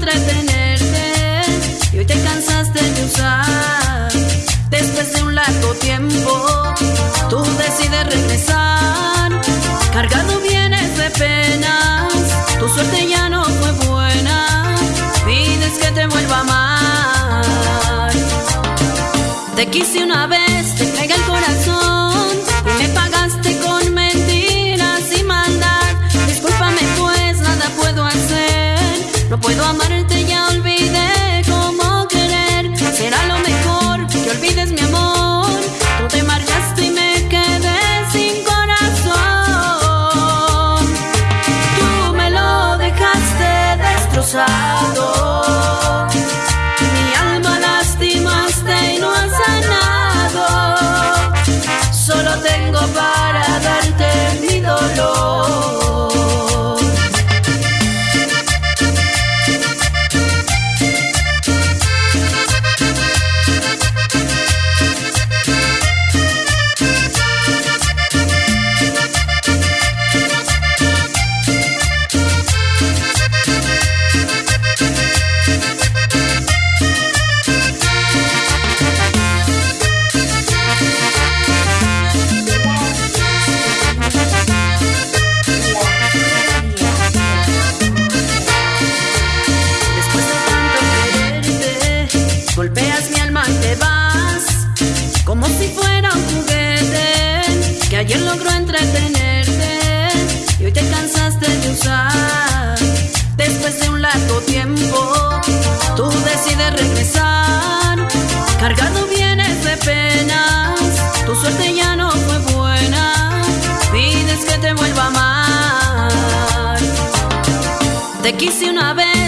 entretenerte y hoy te cansaste de usar. Después de un largo tiempo, tú decides regresar. Cargado vienes de penas, tu suerte ya no fue buena. Pides que te vuelva a amar. Te quise una vez, ayer logró entretenerte y hoy te cansaste de usar. Después de un largo tiempo, tú decides regresar. Cargado vienes de penas, tu suerte ya no fue buena. Pides que te vuelva a amar. Te quise una vez